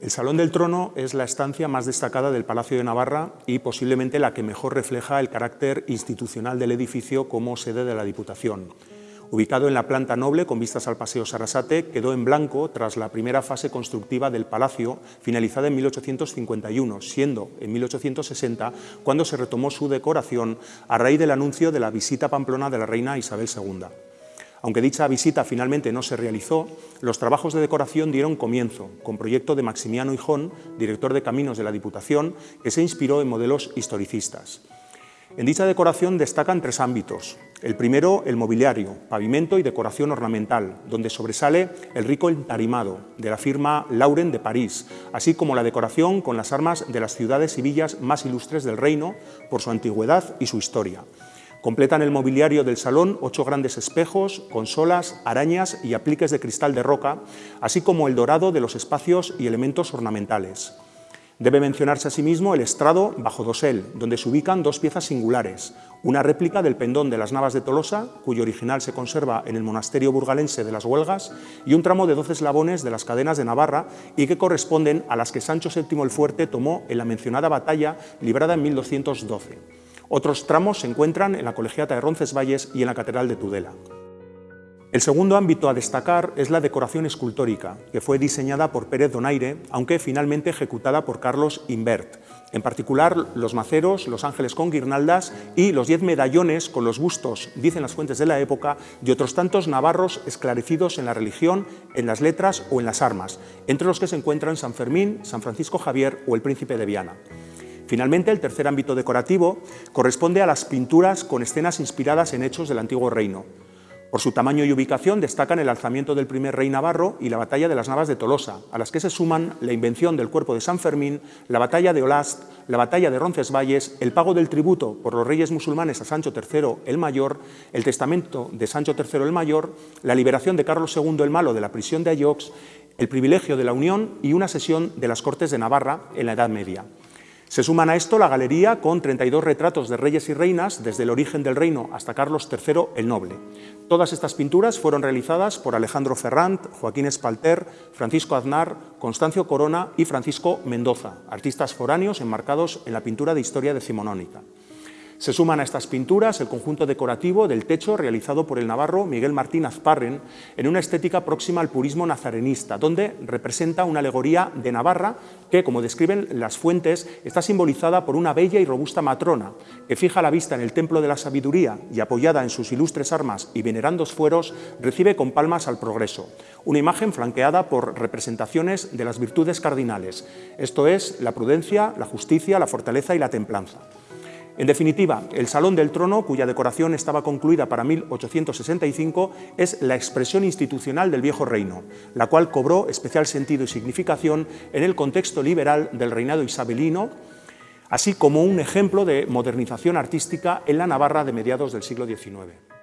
El Salón del Trono es la estancia más destacada del Palacio de Navarra y posiblemente la que mejor refleja el carácter institucional del edificio como sede de la Diputación. Ubicado en la planta noble con vistas al Paseo Sarasate, quedó en blanco tras la primera fase constructiva del palacio, finalizada en 1851, siendo en 1860 cuando se retomó su decoración a raíz del anuncio de la visita Pamplona de la reina Isabel II. Aunque dicha visita finalmente no se realizó, los trabajos de decoración dieron comienzo, con proyecto de Maximiano Hijón, director de Caminos de la Diputación, que se inspiró en modelos historicistas. En dicha decoración destacan tres ámbitos. El primero, el mobiliario, pavimento y decoración ornamental, donde sobresale el rico entarimado de la firma Lauren de París, así como la decoración con las armas de las ciudades y villas más ilustres del reino por su antigüedad y su historia. Completan el mobiliario del salón ocho grandes espejos, consolas, arañas y apliques de cristal de roca, así como el dorado de los espacios y elementos ornamentales. Debe mencionarse asimismo el estrado bajo dosel, donde se ubican dos piezas singulares, una réplica del pendón de las Navas de Tolosa, cuyo original se conserva en el monasterio burgalense de las Huelgas, y un tramo de doce eslabones de las cadenas de Navarra y que corresponden a las que Sancho VII el Fuerte tomó en la mencionada batalla librada en 1212. Otros tramos se encuentran en la Colegiata de Roncesvalles y en la Catedral de Tudela. El segundo ámbito a destacar es la decoración escultórica, que fue diseñada por Pérez Donaire, aunque finalmente ejecutada por Carlos Invert. En particular, los maceros, los ángeles con guirnaldas y los diez medallones con los bustos, dicen las fuentes de la época, de otros tantos navarros esclarecidos en la religión, en las letras o en las armas, entre los que se encuentran San Fermín, San Francisco Javier o el Príncipe de Viana. Finalmente, el tercer ámbito decorativo corresponde a las pinturas con escenas inspiradas en hechos del antiguo reino. Por su tamaño y ubicación destacan el alzamiento del primer rey navarro y la batalla de las Navas de Tolosa, a las que se suman la invención del cuerpo de San Fermín, la batalla de Olast, la batalla de Roncesvalles, el pago del tributo por los reyes musulmanes a Sancho III el Mayor, el testamento de Sancho III el Mayor, la liberación de Carlos II el Malo de la prisión de Ayox, el privilegio de la Unión y una sesión de las Cortes de Navarra en la Edad Media. Se suman a esto la galería con 32 retratos de reyes y reinas desde el origen del reino hasta Carlos III el Noble. Todas estas pinturas fueron realizadas por Alejandro Ferrand, Joaquín Espalter, Francisco Aznar, Constancio Corona y Francisco Mendoza, artistas foráneos enmarcados en la pintura de historia decimonónica. Se suman a estas pinturas el conjunto decorativo del techo realizado por el navarro Miguel Martín Azparren en una estética próxima al purismo nazarenista, donde representa una alegoría de Navarra que, como describen las fuentes, está simbolizada por una bella y robusta matrona que fija la vista en el templo de la sabiduría y apoyada en sus ilustres armas y venerandos fueros, recibe con palmas al progreso. Una imagen flanqueada por representaciones de las virtudes cardinales, esto es, la prudencia, la justicia, la fortaleza y la templanza. En definitiva, el Salón del Trono, cuya decoración estaba concluida para 1865, es la expresión institucional del viejo reino, la cual cobró especial sentido y significación en el contexto liberal del reinado isabelino, así como un ejemplo de modernización artística en la Navarra de mediados del siglo XIX.